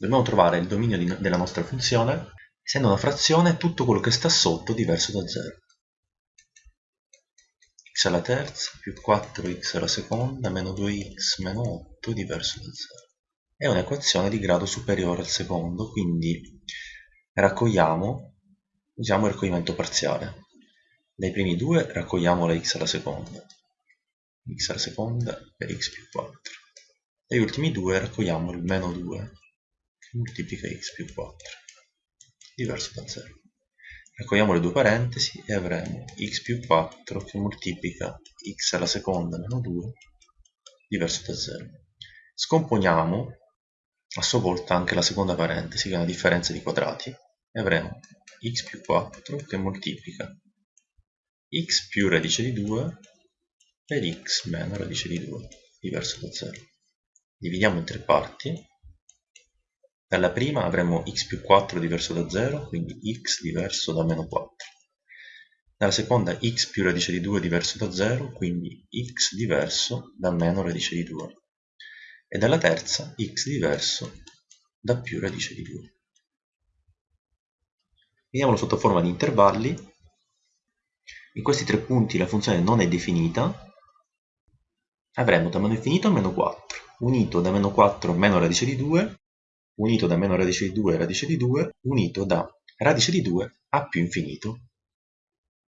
Dobbiamo trovare il dominio della nostra funzione, essendo una frazione tutto quello che sta sotto diverso da 0. x alla terza più 4x alla seconda meno 2x meno 8 diverso da 0. È un'equazione di grado superiore al secondo, quindi raccogliamo, usiamo il raccoglimento parziale. Dai primi due raccogliamo la x alla seconda, x alla seconda per x più 4. Dagli ultimi due raccogliamo il meno 2 che moltiplica x più 4, diverso da 0. Raccogliamo le due parentesi e avremo x più 4 che moltiplica x alla seconda meno 2, diverso da 0. Scomponiamo a sua volta anche la seconda parentesi, che è una differenza di quadrati, e avremo x più 4 che moltiplica x più radice di 2 per x meno radice di 2, diverso da 0. Dividiamo in tre parti. Dalla prima avremo x più 4 diverso da 0, quindi x diverso da meno 4. Dalla seconda x più radice di 2 diverso da 0, quindi x diverso da meno radice di 2. E dalla terza x diverso da più radice di 2. Vediamolo sotto forma di intervalli. In questi tre punti la funzione non è definita, avremo da meno infinito a meno 4, unito da meno 4 meno radice di 2, unito da meno radice di 2 radice di 2, unito da radice di 2 a più infinito.